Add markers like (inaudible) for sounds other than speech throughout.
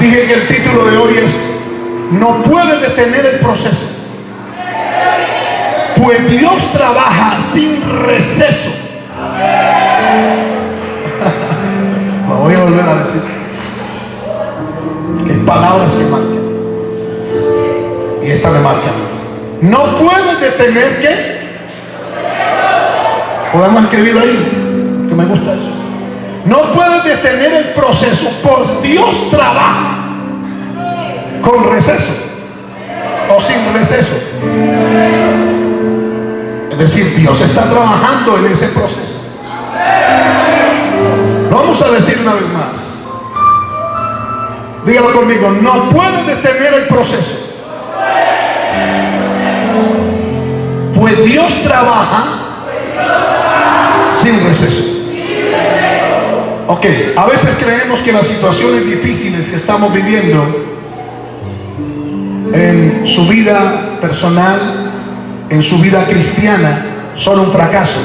Dije que el título de hoy es No puede detener el proceso. Pues Dios trabaja sin receso. (laughs) Lo voy a volver a decir. Que palabras se marcan. Y esta me marca. No puede detener que. Podemos escribirlo ahí. Que me gusta eso. No puede detener el proceso. Pues Dios trabaja con receso o sin receso. Es decir, Dios está trabajando en ese proceso. Vamos a decir una vez más. Dígalo conmigo, no puede detener el proceso. Pues Dios trabaja sin receso. Ok, a veces creemos que las situaciones difíciles que estamos viviendo en su vida personal, en su vida cristiana, son un fracaso.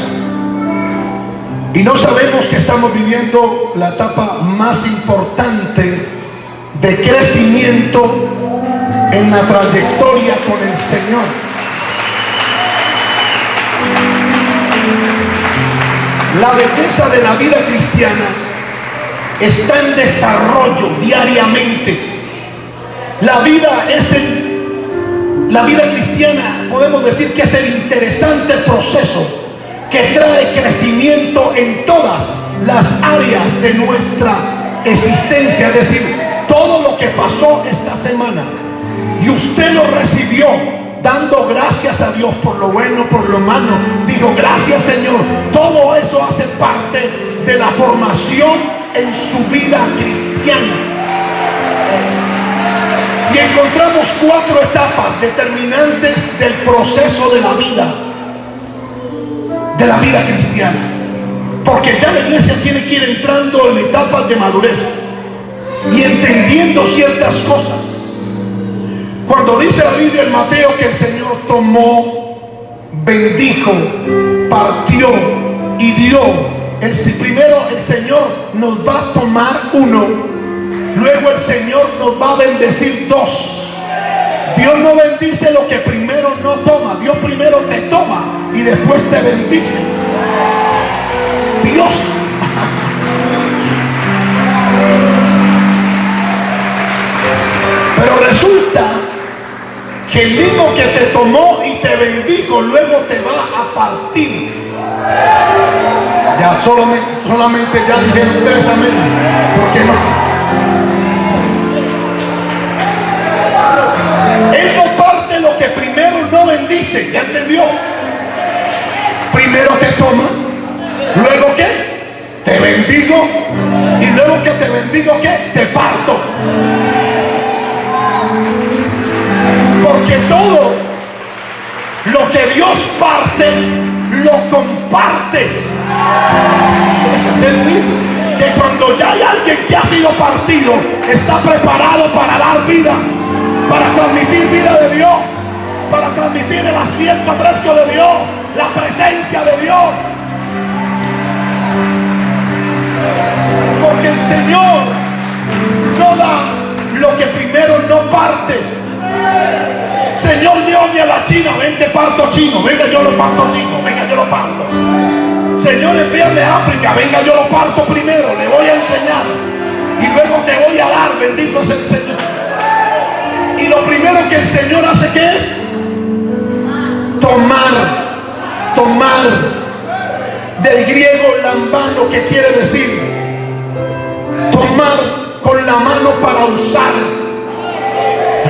Y no sabemos que estamos viviendo la etapa más importante de crecimiento en la trayectoria con el Señor. La belleza de la vida cristiana está en desarrollo diariamente. La vida es el, la vida cristiana, podemos decir que es el interesante proceso que trae crecimiento en todas las áreas de nuestra existencia. Es decir, todo lo que pasó esta semana y usted lo recibió dando gracias a Dios por lo bueno, por lo malo. Dijo, gracias Señor. Todo eso hace parte de la formación en su vida cristiana. Y encontramos cuatro etapas determinantes del proceso de la vida de la vida cristiana. Porque ya la iglesia tiene que ir entrando en etapas de madurez y entendiendo ciertas cosas. Cuando dice la Biblia en Mateo que el Señor tomó, bendijo, partió y dio, el, primero el Señor nos va a tomar uno, luego el Señor nos va a bendecir dos. Dios no bendice lo que primero no toma. Dios primero te toma y después te bendice. Dios. Pero resulta que el mismo que te tomó y te bendijo luego te va a partir. Ya solamente, solamente ya dijeron tres amén. ¿Por qué no? Él no parte lo que primero no bendice, ¿ya entendió? Primero te toma, luego qué? Te bendigo y luego que te bendigo qué? Te parto. Porque todo lo que Dios parte, lo comparte. Es decir, que cuando ya hay alguien que ha sido partido, está preparado para dar vida para transmitir vida de Dios, para transmitir el asiento fresco de Dios, la presencia de Dios. Porque el Señor no da lo que primero no parte. Señor Dios, a la China, vente parto chino, venga yo lo parto chino, venga yo lo parto. Señor, envíame a África, venga yo lo parto primero, le voy a enseñar. Y luego te voy a dar, bendito es el Señor. Y lo primero que el Señor hace que es tomar, tomar del griego lambano que quiere decir tomar con la mano para usar.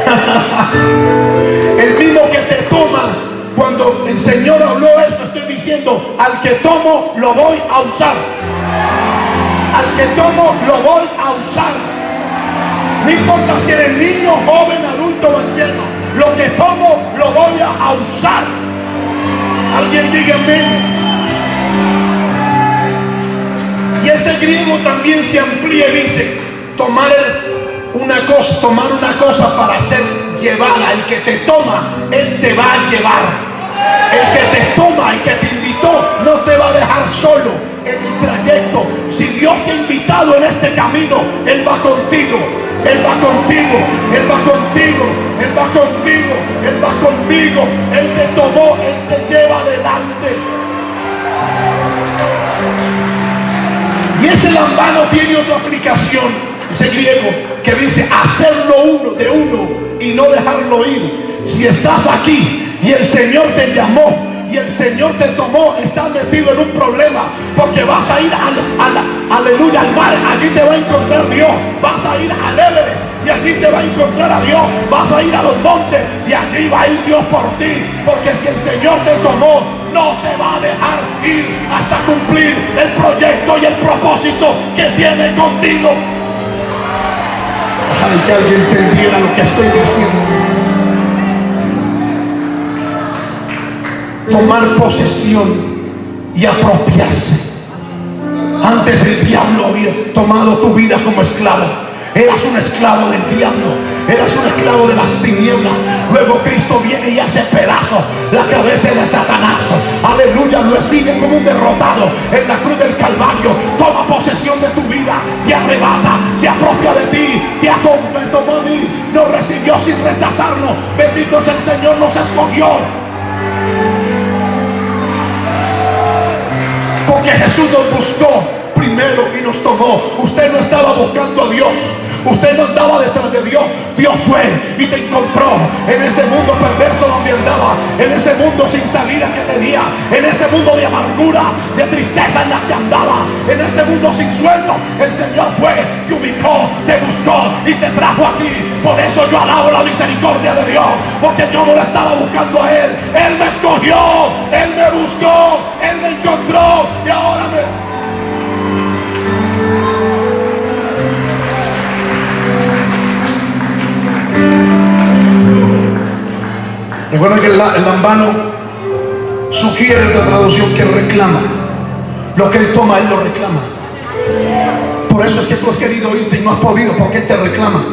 (laughs) el mismo que te toma cuando el Señor habló al que tomo lo voy a usar. Al que tomo lo voy a usar. No importa si eres niño, joven, adulto o anciano. Lo que tomo lo voy a usar. Alguien diga amén. Y ese griego también se amplía y dice, tomar una cosa, tomar una cosa para ser llevada. El que te toma, él te va a llevar. El que te toma, el que te invitó, no te va a dejar solo en el trayecto. Si Dios te ha invitado en este camino, Él va contigo. Él va contigo, Él va contigo, Él va contigo, Él va conmigo, Él te tomó, Él te lleva adelante. Y ese lambano tiene otra aplicación, ese griego, que dice hacerlo uno de uno y no dejarlo ir. Si estás aquí y el Señor te llamó y el Señor te tomó, estás metido en un problema, porque vas a ir al, aleluya al mar, allí te va a encontrar Dios, vas a ir al Everest y allí te va a encontrar a Dios, vas a ir a los montes y allí va a ir Dios por ti, porque si el Señor te tomó, no te va a dejar ir hasta cumplir el proyecto y el propósito que tiene contigo. Ojalá que alguien entendiera lo que estoy diciendo. Tomar posesión y apropiarse. Antes el diablo había tomado tu vida como esclavo. Eras un esclavo del diablo. Eras un esclavo de las tinieblas. Luego Cristo viene y hace pedazo la cabeza de Satanás. Aleluya. Lo recibe como un derrotado en la cruz del Calvario. Toma posesión de tu vida. Te arrebata. Se apropia de ti. Te tomó a mí. Nos recibió sin rechazarnos. Bendito es el Señor. Nos escogió Porque Jesús nos buscó primero y nos tomó. Usted no estaba buscando a Dios. Usted no andaba detrás de Dios. Dios fue y te encontró en ese mundo perverso donde andaba. En ese mundo sin salida que tenía. En ese mundo de amargura, de tristeza en la que andaba. En ese mundo sin sueldo. El Señor fue, te ubicó, te buscó y te trajo aquí. Por eso yo alabo la misericordia de Dios. Porque yo no lo estaba buscando a Él. Él me escogió. Él me buscó. Él me encontró. Y ahora me... Recuerda que el, lambano sugiere otra traducción que reclama. Lo que él toma, él lo reclama. Por eso es que tú has querido irte y no has podido, porque él te reclama.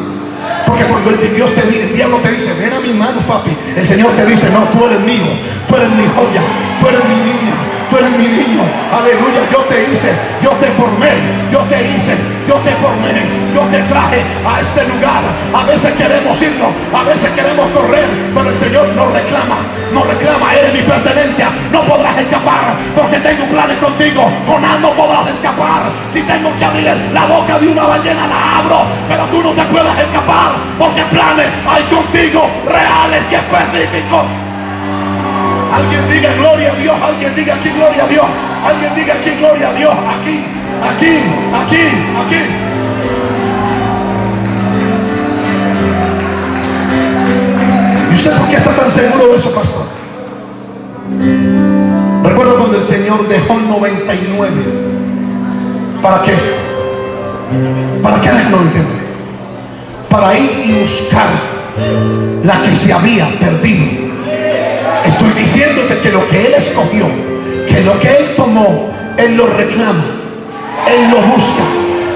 Porque cuando el Dios te dice, el diablo te dice, ven a mi mano, papi. El Señor te dice, no, tú eres mío, tú eres mi joya, tú eres mi tú eres mi niño. Aleluya, yo te hice, yo te formé, yo te hice, yo te formé, yo te traje a este lugar. A veces queremos irnos, a veces queremos correr, pero el Señor nos reclama, nos reclama, eres mi pertenencia, no podrás escapar, porque tengo planes contigo, con no podrás escapar. Si tengo que abrir la boca de una ballena, la abro, pero tú no te puedes escapar, porque planes hay contigo, reales y específicos. Alguien diga gloria a Dios, alguien diga aquí gloria a Dios, alguien diga aquí gloria a Dios, aquí, aquí, aquí, aquí. ¿Y usted por qué está tan seguro de eso, pastor? Recuerdo cuando el Señor dejó el 99. ¿Para qué? ¿Para qué dejó el 99? Para ir y buscar la que se había perdido. Estoy diciéndote que lo que Él escogió, que lo que Él tomó, Él lo reclama, Él lo busca.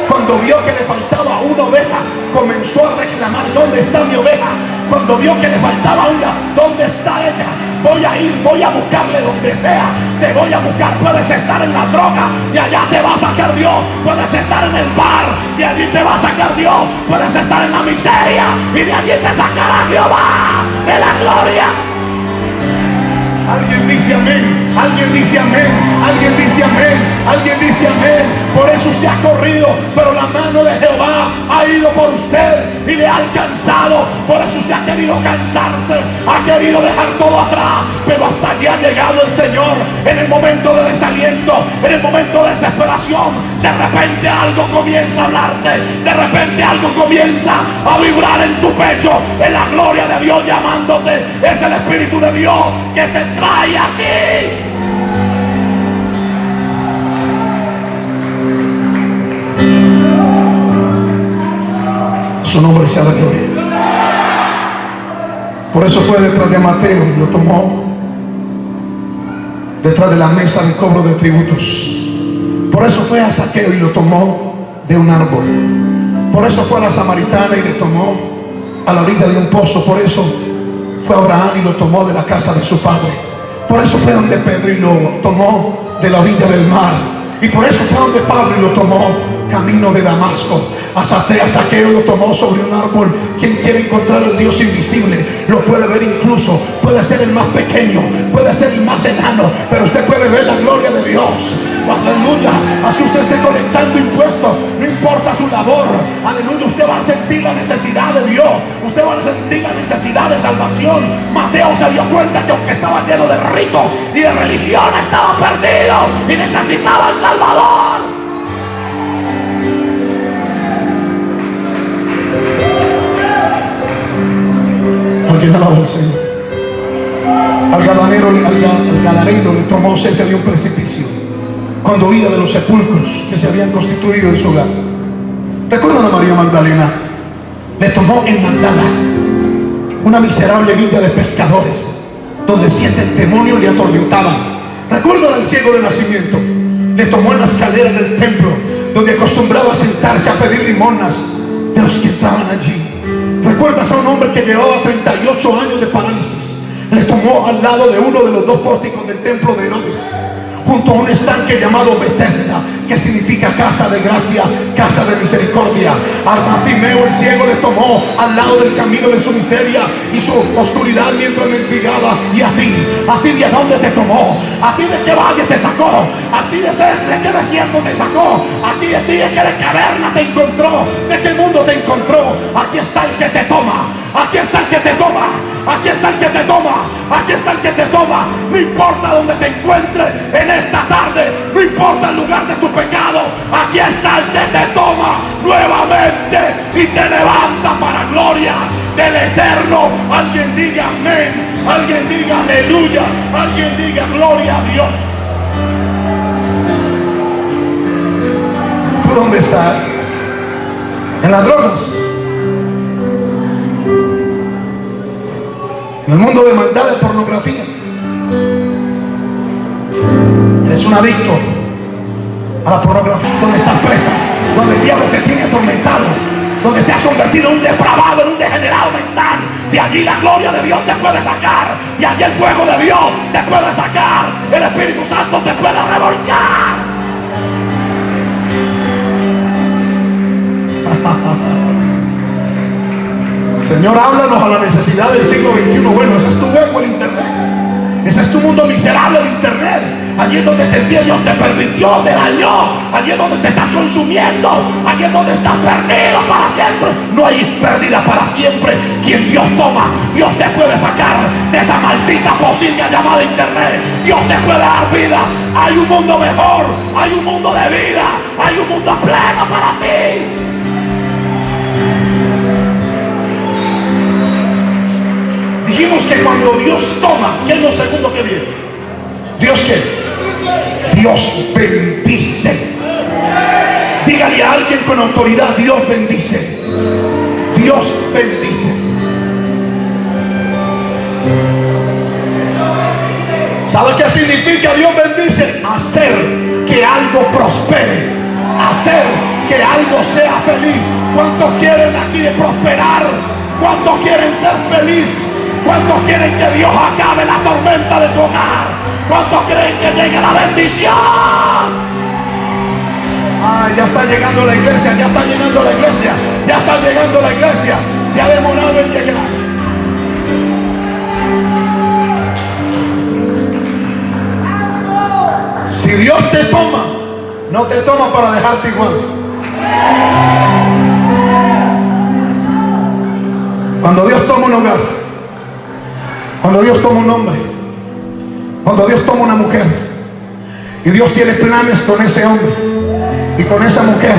Cuando vio que le faltaba una oveja, comenzó a reclamar, ¿dónde está mi oveja? Cuando vio que le faltaba una, ¿dónde está ella? Voy a ir, voy a buscarle donde sea. Te voy a buscar. Puedes estar en la droga y allá te va a sacar Dios. Puedes estar en el bar y allí te va a sacar Dios. Puedes estar en la miseria y de allí te sacará Jehová de la gloria. Alguien dice amén, alguien dice amén, alguien dice amén, alguien dice amén. Por eso usted ha corrido, pero la mano de Jehová ha ido por usted y le ha alcanzado. Por eso usted ha querido cansarse, ha querido dejar todo atrás, pero hasta aquí ha llegado el Señor en el momento de desaliento, en el momento de desesperación. De repente algo comienza a hablarte, de repente algo comienza a vibrar en tu pecho, en la gloria de Dios llamándote. Es el Espíritu de Dios que te trae aquí. Su nombre sea la gloria. Por eso fue detrás de Mateo y lo tomó detrás de la mesa de cobro de tributos. Por eso fue a Saqueo y lo tomó de un árbol. Por eso fue a la samaritana y le tomó a la orilla de un pozo. Por eso fue a Abraham y lo tomó de la casa de su padre. Por eso fue donde Pedro y lo tomó de la orilla del mar. Y por eso fue donde Pablo y lo tomó camino de Damasco. A Saqueo lo tomó sobre un árbol. Quien quiere encontrar al Dios invisible lo puede ver incluso. Puede ser el más pequeño, puede ser el más enano, pero usted puede ver la gloria de Dios. Aleluya. Así usted esté colectando impuestos. No importa su labor. Aleluya. Usted va a sentir la necesidad de Dios. Usted va a sentir de salvación. Mateo se dio cuenta que aunque estaba lleno de ritos y de religión, estaba perdido y necesitaba al Salvador. Alguien alaba al Señor. Al galanero, al, galanero le tomó cerca de un precipicio cuando oía de los sepulcros que se habían constituido en su hogar. ¿Recuerdan a María Magdalena? Le tomó en Magdala una miserable vida de pescadores donde siete demonios le atormentaban. ¿Recuerdan al ciego de nacimiento? Le tomó en la escalera del templo donde acostumbraba a sentarse a pedir limonas de los que estaban allí. ¿Recuerdas a un hombre que llevaba 38 años de parálisis? Le tomó al lado de uno de los dos pórticos del templo de Herodes junto a un estanque llamado Bethesda, que significa casa de gracia, casa de misericordia. Armatimeo el ciego le tomó al lado del camino de su miseria y su oscuridad mientras mendigaba. Y a ti, a ti de dónde te tomó, a ti de qué valle te sacó, a ti de, de, qué desierto te sacó, a ti de ti de qué caverna te encontró, de qué mundo te encontró. Aquí está el que te toma, aquí está el que te toma, aquí está el que te toma, aquí está el que te toma. No importa dónde te encuentres en esta tarde, no importa el lugar de tu pecado, aquí está el que te toma nuevamente y te levanta para gloria del eterno. Alguien diga amén, alguien diga aleluya, alguien diga gloria a Dios. ¿Tú dónde estás? En las drogas. En el mundo de maldad, de pornografía. Eres un adicto a la pornografía, donde estás presa, donde el diablo te tiene atormentado, donde te has convertido en un depravado, en un degenerado mental. De allí la gloria de Dios te puede sacar, y allí el fuego de Dios te puede sacar, el Espíritu Santo te puede revolcar. (laughs) Señor, háblanos a la necesidad del siglo XXI. Bueno, ese es tu hueco el Internet. Ese es tu mundo miserable el Internet. Allí es donde te Dios te permitió, te dañó. Allí es donde te estás consumiendo. Allí es donde estás perdido para siempre. No hay pérdida para siempre. Quien Dios toma, Dios te puede sacar de esa maldita posible llamada Internet. Dios te puede dar vida. Hay un mundo mejor. Hay un mundo de vida. Hay un mundo pleno para ti. Dijimos que cuando Dios toma, ¿qué es lo segundo que viene? ¿Dios qué? Dios bendice. Dígale a alguien con autoridad, Dios bendice. Dios bendice. ¿Sabe qué significa Dios bendice? Hacer que algo prospere. Hacer que algo sea feliz. ¿Cuántos quieren aquí de prosperar? ¿Cuántos quieren ser felices? ¿Cuántos quieren que Dios acabe la tormenta de tu hogar? ¿Cuántos creen que llegue la bendición? Ah, ya está llegando la iglesia, ya está llegando la iglesia, ya está llegando la iglesia. Se ha demorado en llegar. Si Dios te toma, no te toma para dejarte igual. Cuando Dios toma un hogar, cuando Dios toma un hombre, cuando Dios toma una mujer, y Dios tiene planes con ese hombre y con esa mujer,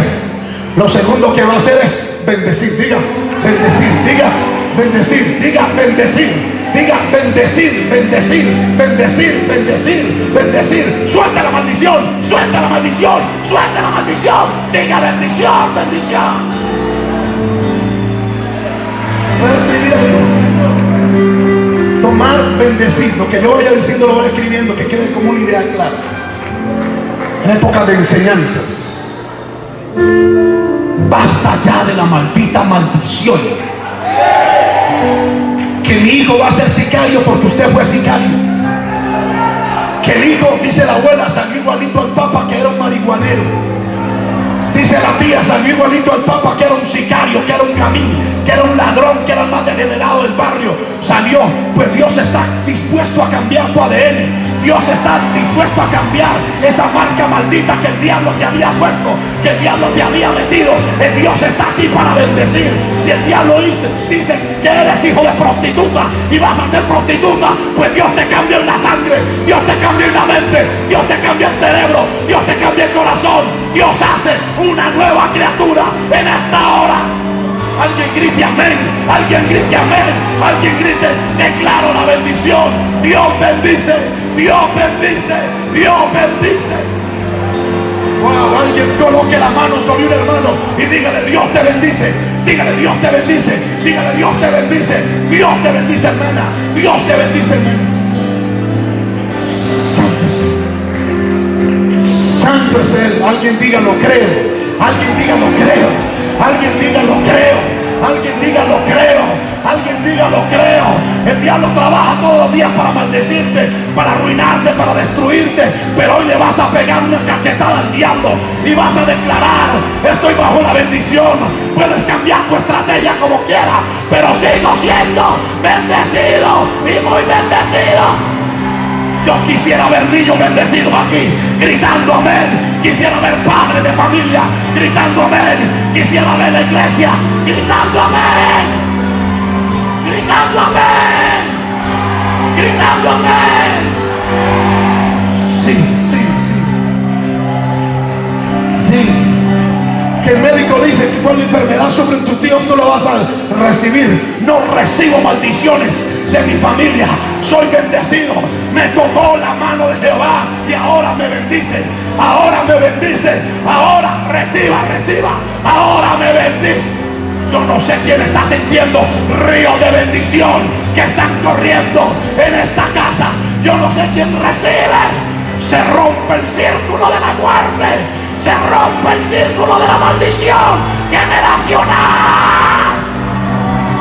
lo segundo que va a hacer es bendecir, diga, bendecir, diga, bendecir, diga, bendecir, diga, bendecir, bendecir, bendecir, bendecir, bendecir, suelta la maldición, suelta la maldición, suelta la maldición, diga bendición, bendición. Tomar, bendecir. Lo que yo vaya diciendo lo voy escribiendo, que quede como una idea clara. En época de enseñanzas. Basta ya de la maldita maldición. Que mi hijo va a ser sicario porque usted fue sicario. Que el hijo, dice la abuela, salió igualito al papa que era un marihuanero. Dice la tía, salió igualito al Papa que era un sicario, que era un camín, que era un ladrón, que era el más degenerado del barrio. Salió, pues Dios está dispuesto a cambiar tu ADN. Dios está dispuesto a cambiar esa marca maldita que el diablo te había puesto, que el diablo te había metido. El Dios está aquí para bendecir. Si el diablo dice, dice que eres hijo de prostituta y vas a ser prostituta, pues Dios te cambia en la sangre, Dios te cambia en la mente, Dios te cambia el cerebro, Dios te cambia el corazón. Dios hace una nueva criatura en esta hora. Alguien grite amén, alguien grite amén, alguien grite, declaro la bendición. Dios bendice, Dios bendice, Dios bendice. Wow, alguien coloque la mano sobre un hermano y dígale, Dios te bendice, dígale, Dios te bendice, dígale, Dios te bendice, Dios te bendice, hermana, Dios te bendice, hermano. Santo es Él, alguien diga lo creo, alguien diga lo creo. Alguien diga lo creo. Alguien diga lo creo. Alguien diga lo creo. El diablo trabaja todos los días para maldecirte, para arruinarte, para destruirte. Pero hoy le vas a pegar una cachetada al diablo y vas a declarar, estoy bajo la bendición. Puedes cambiar tu estrategia como quieras, pero sigo siendo bendecido y muy bendecido. Yo quisiera ver niños bendecidos aquí, gritando amén. Quisiera ver padres de familia gritando amén. Quisiera ver la iglesia gritando amén. Gritando amén. Gritando amén. Sí, sí, sí. Sí. Que el médico dice que cuando enfermedad sobre tu tío no lo vas a recibir. No recibo maldiciones de mi familia. Soy bendecido. Me tocó la mano de Jehová y ahora me bendice. Ahora me bendice. Ahora reciba, reciba. Ahora me bendice. Yo no sé quién está sintiendo río de bendición que están corriendo en esta casa. Yo no sé quién recibe. Se rompe el círculo de la muerte. Se rompe el círculo de la maldición generacional.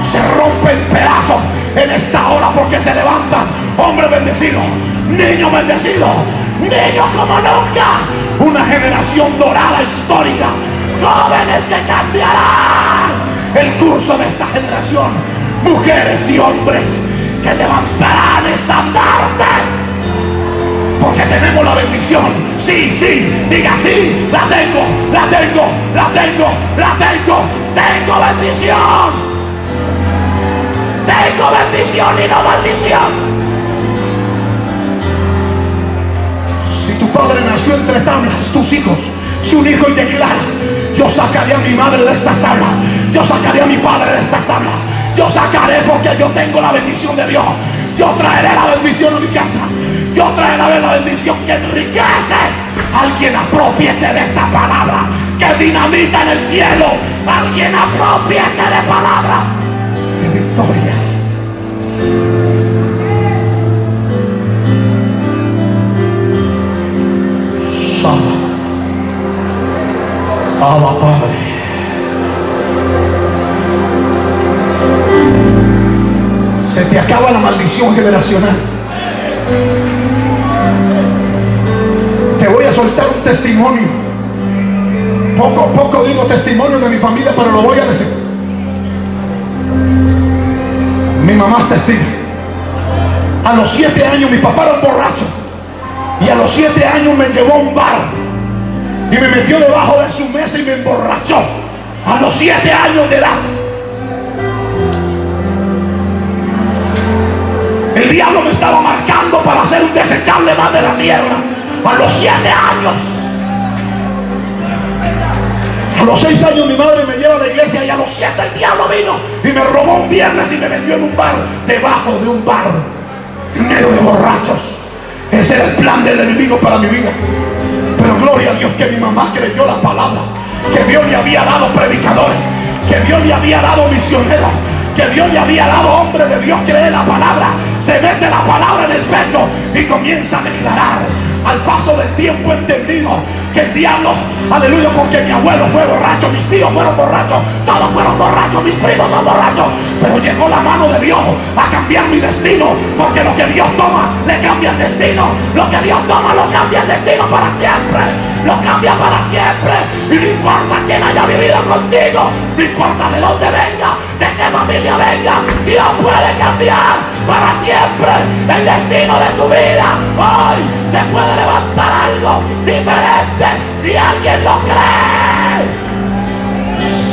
Se rompe en pedazos en esta hora porque se levantan hombres bendecidos, niños bendecidos, niños como nunca, una generación dorada histórica, jóvenes que cambiarán el curso de esta generación, mujeres y hombres que levantarán estandartes. Porque tenemos la bendición. Sí, sí, diga sí, la tengo, la tengo, la tengo, la tengo, tengo bendición. Tengo bendición y no maldición. Si tu padre nació entre tablas, tus hijos, si un hijo y declara, yo sacaré a mi madre de esta tabla, yo sacaré a mi padre de esta tabla, yo sacaré porque yo tengo la bendición de Dios. Yo traeré la bendición a mi casa. Yo traeré la bendición que enriquece. Alguien apropiese de esta palabra que dinamita en el cielo. Alguien apropiese de palabra de victoria. Abba Padre. Se te acaba la maldición generacional. Te voy a soltar un testimonio. Poco a poco digo testimonio de mi familia, pero lo voy a decir. Mi mamá es testigo. A los siete años mi papá era un borracho. Y a los siete años me llevó a un bar y me metió debajo de su mesa y me emborrachó a los siete años de edad. Diablo me estaba marcando para hacer un desechable más de la tierra a los siete años. A los seis años mi madre me lleva a la iglesia y a los siete el diablo vino y me robó un viernes y me metió en un bar, debajo de un bar, en medio de borrachos. Ese era el plan del enemigo para mi vida. Pero gloria a Dios que mi mamá creyó la palabra. Que Dios le había dado predicadores. Que Dios le había dado misioneros. Que Dios le había dado hombre de Dios cree la palabra. Se mete la palabra en el pecho y comienza a declarar. Al paso del tiempo entendido que el diablo, aleluya, porque mi abuelo fue borracho, mis tíos fueron borrachos, todos fueron borrachos, mis primos son borrachos, pero llegó la mano de Dios a cambiar mi destino, porque lo que Dios toma le cambia el destino, lo que Dios toma lo cambia el destino para siempre, lo cambia para siempre, y no importa quién haya vivido contigo, no importa de dónde venga, de qué familia venga, Dios puede cambiar para siempre el destino de tu vida. Hoy se puede levantar algo diferente si alguien lo cree.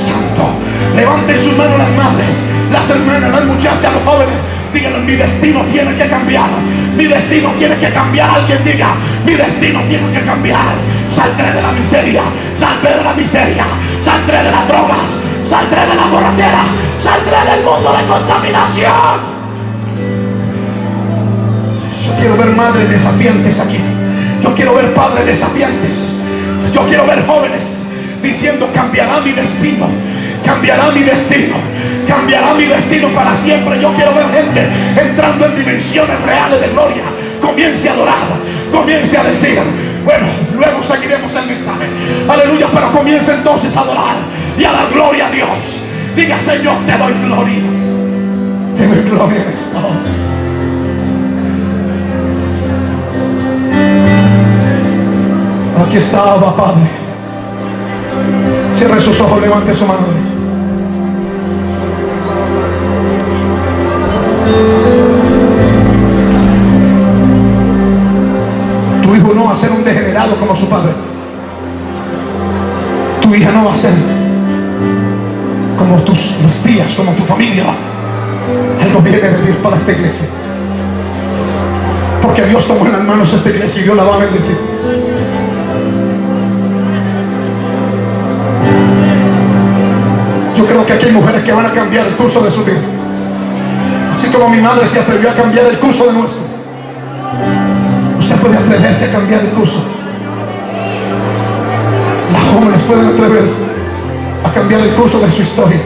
Santo, levanten sus manos las madres, las hermanas, las muchachas, los jóvenes. Díganle, mi destino tiene que cambiar. Mi destino tiene que cambiar. Alguien diga, mi destino tiene que cambiar. Saldré de la miseria, saldré de la miseria, saldré de las drogas, saldré de la borrachera, saldré del mundo de contaminación. Yo quiero ver madres desafiantes aquí. Yo quiero ver padres desafiantes. Yo quiero ver jóvenes diciendo cambiará mi destino. Cambiará mi destino. Cambiará mi destino para siempre. Yo quiero ver gente entrando en dimensiones reales de gloria. Comience a adorar. Comience a decir. Bueno, luego seguiremos el mensaje. Aleluya, pero comience entonces a adorar y a dar gloria a Dios. Diga, Señor, te doy gloria. Te doy gloria en esta. Aquí estaba, Padre. Cierre sus ojos, levante su mano. Tu hijo no va a ser un degenerado como su padre. Tu hija no va a ser como tus tías, como tu familia. Algo viene de Dios para esta iglesia. Porque Dios tomó en las manos esta iglesia y Dios la va a bendecir. Yo creo que aquí hay mujeres que van a cambiar el curso de su vida. Así como mi madre se atrevió a cambiar el curso de nuestro. Usted puede atreverse a cambiar el curso. Las jóvenes pueden atreverse a cambiar el curso de su historia.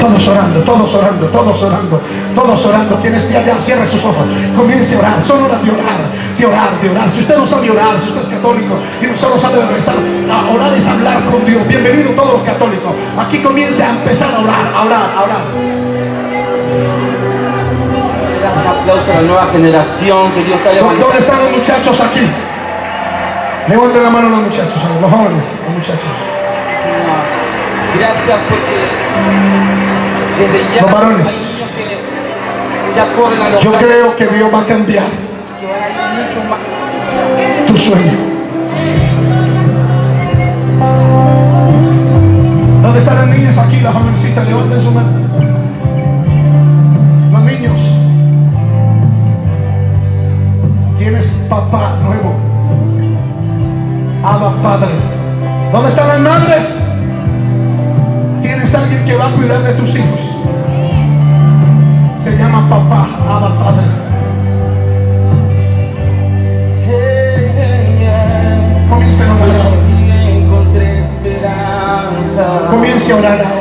Todos orando, todos orando, todos orando, todos orando. Quien esté allá, cierre sus ojos. Comience a orar. Son horas de orar, de orar, de orar. Si usted no sabe orar, si usted es católico y no solo sabe rezar, a orar es hablar con Dios. Bienvenido todos los católicos. Aquí comience a empezar a orar, a orar, a orar. Un aplauso a la nueva generación que Dios está levantando. ¿Dónde están los muchachos aquí? Levanten la mano los muchachos, los jóvenes, los muchachos. Gracias porque desde ya Los varones. Yo creo que Dios va a cambiar tu sueño. ¿Dónde están las niñas aquí, las jovencitas? Levanten su mano. Los niños. Tienes papá nuevo. Abba Padre. ¿Dónde están las madres? Tienes alguien que va a cuidar de tus hijos. Se llama papá, Abba Padre. Comiencen a orar. Comience a orar.